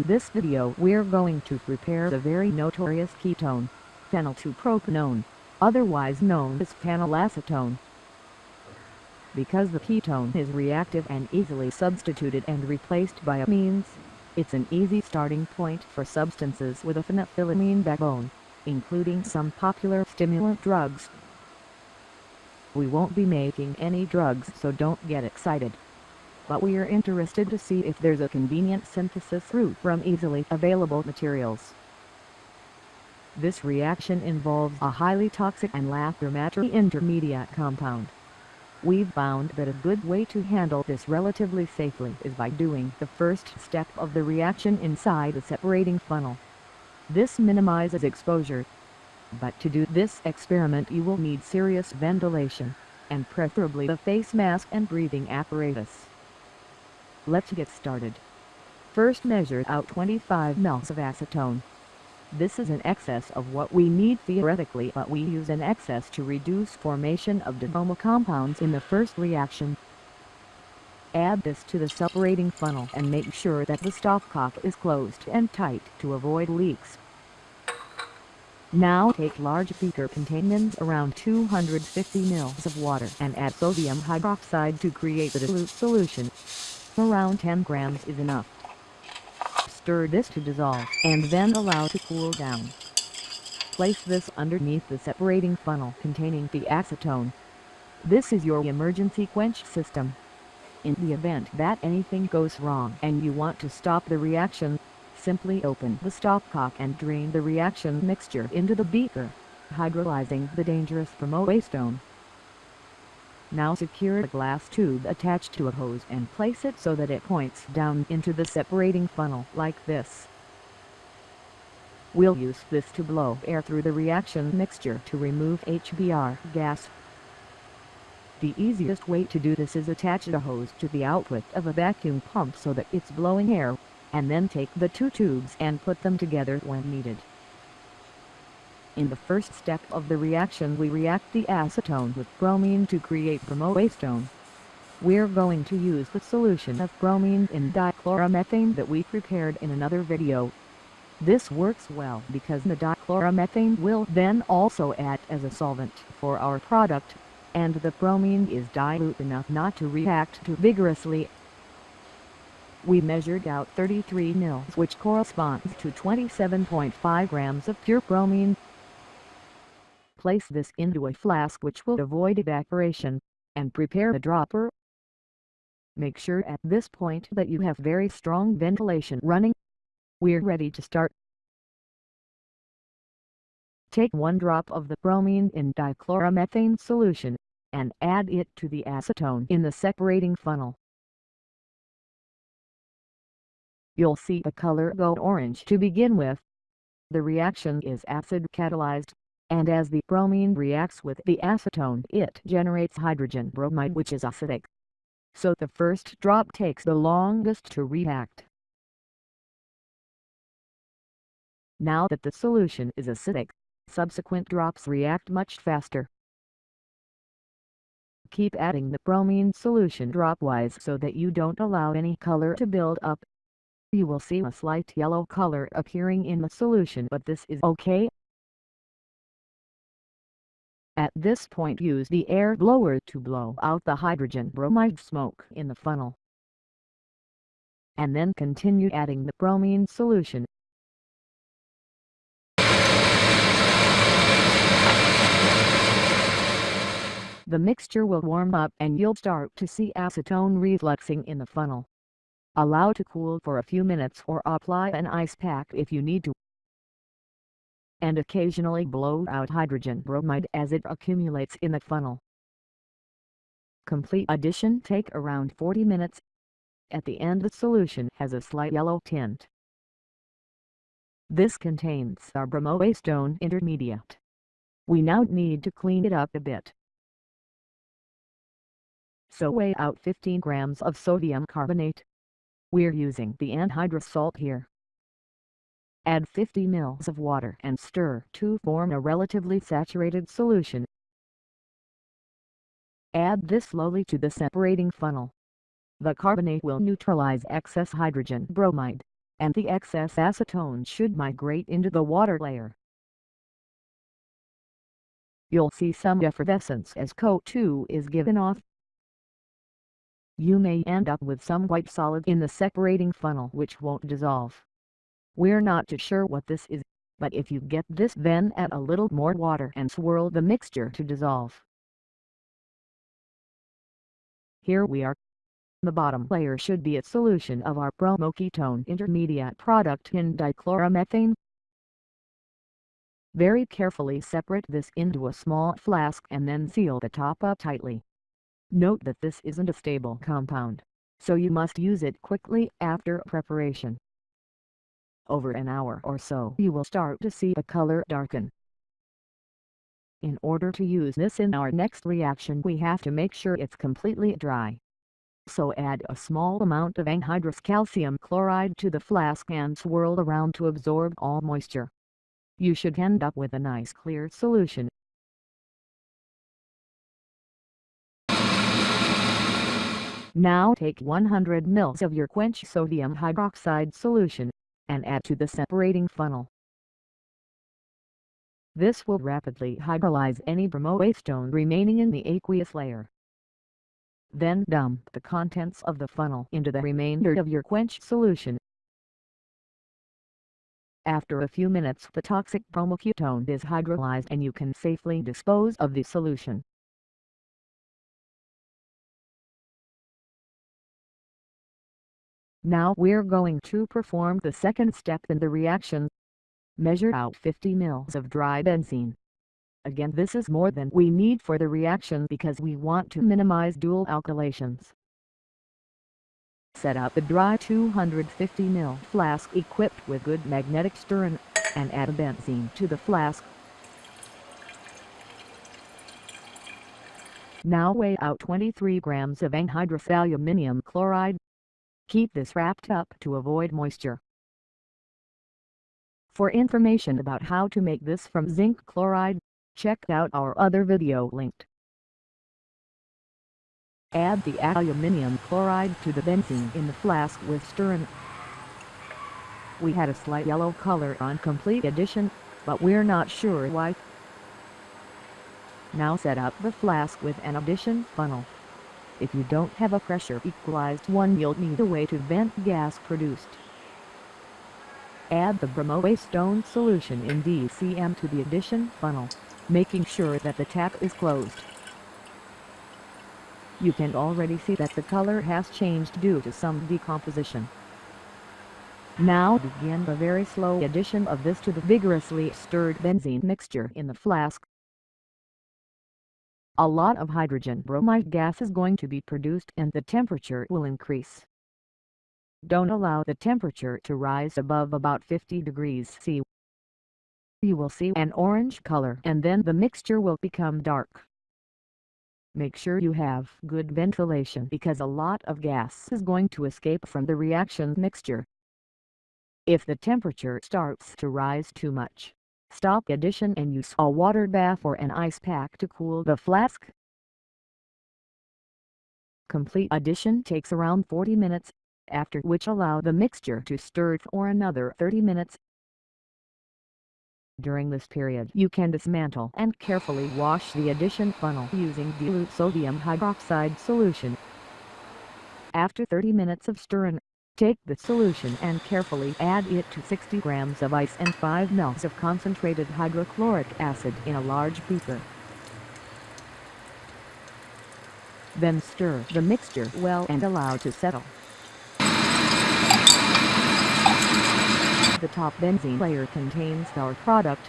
In this video we're going to prepare the very notorious ketone, phenyl-2-propanone, otherwise known as phenylacetone. Because the ketone is reactive and easily substituted and replaced by amines, it's an easy starting point for substances with a phenethylamine backbone, including some popular stimulant drugs. We won't be making any drugs so don't get excited but we are interested to see if there's a convenient synthesis route from easily available materials. This reaction involves a highly toxic and lachrymatory intermediate compound. We've found that a good way to handle this relatively safely is by doing the first step of the reaction inside the separating funnel. This minimizes exposure. But to do this experiment you will need serious ventilation, and preferably a face mask and breathing apparatus. Let's get started. First measure out 25 mL of acetone. This is an excess of what we need theoretically but we use an excess to reduce formation of dibromo compounds in the first reaction. Add this to the separating funnel and make sure that the stopcock is closed and tight to avoid leaks. Now take large beaker containing around 250 ml of water and add sodium hydroxide to create the dilute solution. Around 10 grams is enough. Stir this to dissolve and then allow to cool down. Place this underneath the separating funnel containing the acetone. This is your emergency quench system. In the event that anything goes wrong and you want to stop the reaction, simply open the stopcock and drain the reaction mixture into the beaker, hydrolyzing the dangerous bromoacetone. Now secure a glass tube attached to a hose and place it so that it points down into the separating funnel like this. We'll use this to blow air through the reaction mixture to remove HBr gas. The easiest way to do this is attach a hose to the output of a vacuum pump so that it's blowing air, and then take the two tubes and put them together when needed. In the first step of the reaction we react the acetone with bromine to create bromoacetone. We're going to use the solution of bromine in dichloromethane that we prepared in another video. This works well because the dichloromethane will then also act as a solvent for our product, and the bromine is dilute enough not to react too vigorously. We measured out 33 mils which corresponds to 27.5 grams of pure bromine. Place this into a flask which will avoid evaporation, and prepare the dropper. Make sure at this point that you have very strong ventilation running. We're ready to start. Take one drop of the bromine in dichloromethane solution, and add it to the acetone in the separating funnel. You'll see the color go orange to begin with. The reaction is acid catalyzed and as the bromine reacts with the acetone it generates hydrogen bromide which is acidic. So the first drop takes the longest to react. Now that the solution is acidic, subsequent drops react much faster. Keep adding the bromine solution dropwise so that you don't allow any color to build up. You will see a slight yellow color appearing in the solution but this is okay at this point use the air blower to blow out the hydrogen bromide smoke in the funnel. And then continue adding the bromine solution. The mixture will warm up and you'll start to see acetone refluxing in the funnel. Allow to cool for a few minutes or apply an ice pack if you need to and occasionally blow out hydrogen bromide as it accumulates in the funnel. Complete addition take around 40 minutes. At the end the solution has a slight yellow tint. This contains our bromoacetone intermediate. We now need to clean it up a bit. So weigh out 15 grams of sodium carbonate. We're using the anhydrous salt here. Add 50 ml of water and stir to form a relatively saturated solution. Add this slowly to the separating funnel. The carbonate will neutralize excess hydrogen bromide, and the excess acetone should migrate into the water layer. You'll see some effervescence as CO2 is given off. You may end up with some white solid in the separating funnel which won't dissolve. We're not too sure what this is, but if you get this then add a little more water and swirl the mixture to dissolve. Here we are. The bottom layer should be a solution of our bromoketone intermediate product in dichloromethane. Very carefully separate this into a small flask and then seal the top up tightly. Note that this isn't a stable compound, so you must use it quickly after preparation. Over an hour or so you will start to see the color darken. In order to use this in our next reaction we have to make sure it's completely dry. So add a small amount of anhydrous calcium chloride to the flask and swirl around to absorb all moisture. You should end up with a nice clear solution. Now take 100 ml of your quench sodium hydroxide solution, and add to the separating funnel. This will rapidly hydrolyze any bromoacetone remaining in the aqueous layer. Then dump the contents of the funnel into the remainder of your quench solution. After a few minutes the toxic bromoketone is hydrolyzed and you can safely dispose of the solution. Now we're going to perform the second step in the reaction measure out 50 ml of dry benzene. Again this is more than we need for the reaction because we want to minimize dual alkylations. Set up a dry 250 ml flask equipped with good magnetic stirring, and add a benzene to the flask. Now weigh out 23 grams of anhydrous aluminium chloride. Keep this wrapped up to avoid moisture. For information about how to make this from zinc chloride, check out our other video linked. Add the aluminium chloride to the benzene in the flask with stirring. We had a slight yellow color on complete addition, but we're not sure why. Now set up the flask with an addition funnel. If you don't have a pressure equalized one you'll need a way to vent gas produced. Add the bromoacetone solution in DCM to the addition funnel, making sure that the tap is closed. You can already see that the color has changed due to some decomposition. Now begin the very slow addition of this to the vigorously stirred benzene mixture in the flask. A lot of hydrogen bromide gas is going to be produced and the temperature will increase. Don't allow the temperature to rise above about 50 degrees C. You will see an orange color and then the mixture will become dark. Make sure you have good ventilation because a lot of gas is going to escape from the reaction mixture. If the temperature starts to rise too much, stop addition and use a water bath or an ice pack to cool the flask. Complete addition takes around 40 minutes after which allow the mixture to stir for another 30 minutes. During this period you can dismantle and carefully wash the addition funnel using dilute sodium hydroxide solution. After 30 minutes of stirring, take the solution and carefully add it to 60 grams of ice and 5 ml of concentrated hydrochloric acid in a large beaker. Then stir the mixture well and allow to settle. The top benzene layer contains our product,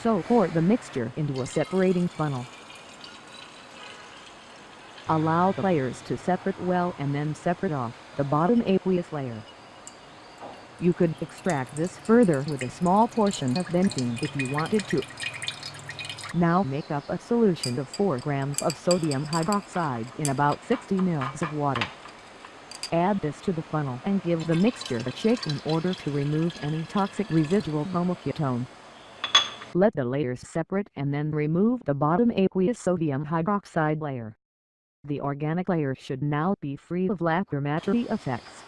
so pour the mixture into a separating funnel. Allow the layers to separate well and then separate off the bottom aqueous layer. You could extract this further with a small portion of benzene if you wanted to. Now make up a solution of 4 grams of sodium hydroxide in about 60 ml of water. Add this to the funnel and give the mixture a shake in order to remove any toxic residual bromoketone. Let the layers separate and then remove the bottom aqueous sodium hydroxide layer. The organic layer should now be free of lachrymatory effects.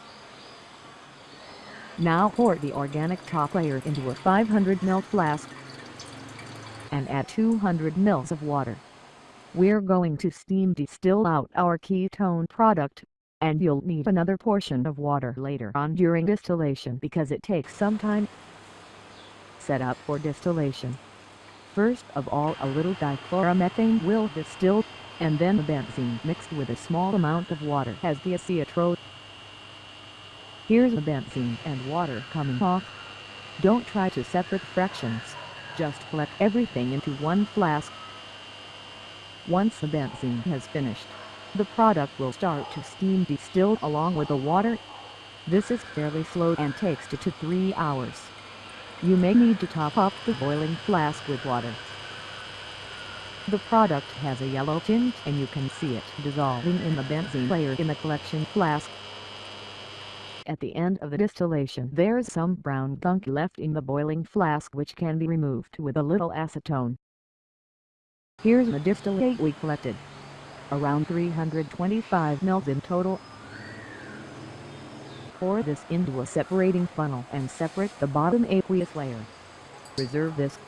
Now pour the organic top layer into a 500 ml flask and add 200 ml of water. We're going to steam distill out our ketone product, and you'll need another portion of water later on during distillation because it takes some time. Set up for distillation. First of all a little dichloromethane will distill, and then the benzene mixed with a small amount of water has the azeotrope. Here's the benzene and water coming off. Don't try to separate fractions, just collect everything into one flask. Once the benzene has finished, the product will start to steam distill along with the water. This is fairly slow and takes 2 to 3 hours. You may need to top up the boiling flask with water. The product has a yellow tint and you can see it dissolving in the benzene layer in the collection flask. At the end of the distillation there's some brown gunk left in the boiling flask which can be removed with a little acetone. Here's the distillate we collected. Around 325 ml in total. Pour this into a separating funnel and separate the bottom aqueous layer. Reserve this.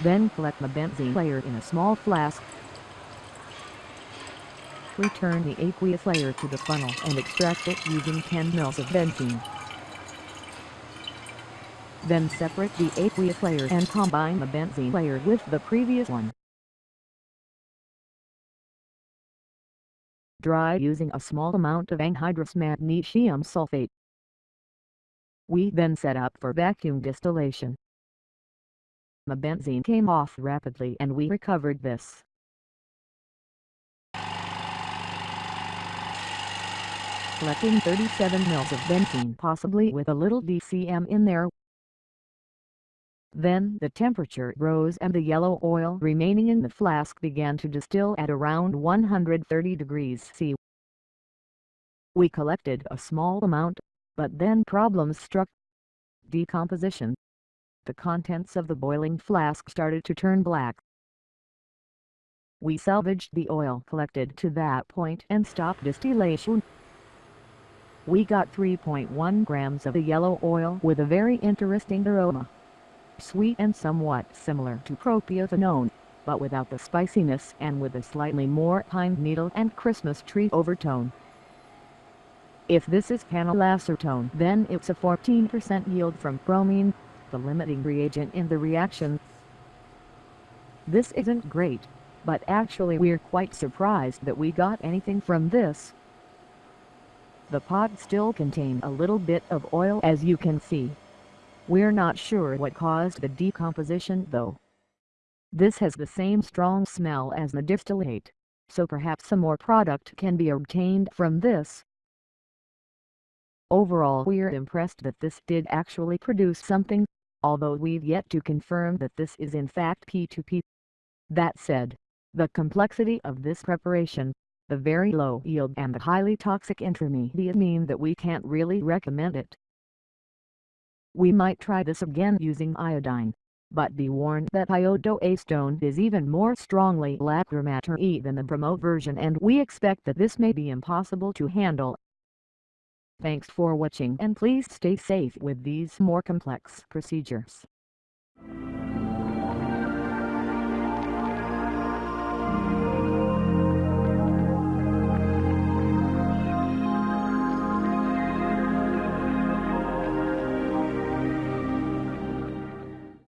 Then collect the benzene layer in a small flask Return the aqueous layer to the funnel and extract it using 10 ml of benzene. Then separate the aqueous layer and combine the benzene layer with the previous one. Dry using a small amount of anhydrous magnesium sulfate. We then set up for vacuum distillation. The benzene came off rapidly and we recovered this. collecting 37 mils of benzene possibly with a little DCM in there. Then the temperature rose and the yellow oil remaining in the flask began to distill at around 130 degrees C. We collected a small amount, but then problems struck. Decomposition. The contents of the boiling flask started to turn black. We salvaged the oil collected to that point and stopped distillation we got 3.1 grams of the yellow oil with a very interesting aroma. Sweet and somewhat similar to propionate, but without the spiciness and with a slightly more pine needle and Christmas tree overtone. If this is phenylacetone then it's a 14% yield from bromine, the limiting reagent in the reaction. This isn't great, but actually we're quite surprised that we got anything from this. The pot still contained a little bit of oil as you can see. We're not sure what caused the decomposition though. This has the same strong smell as the distillate, so perhaps some more product can be obtained from this. Overall we're impressed that this did actually produce something, although we've yet to confirm that this is in fact P2P. That said, the complexity of this preparation the very low yield and the highly toxic intermediate mean that we can't really recommend it. We might try this again using iodine, but be warned that iodoacetone is even more strongly lachrymatory than the bromo version and we expect that this may be impossible to handle. Thanks for watching and please stay safe with these more complex procedures.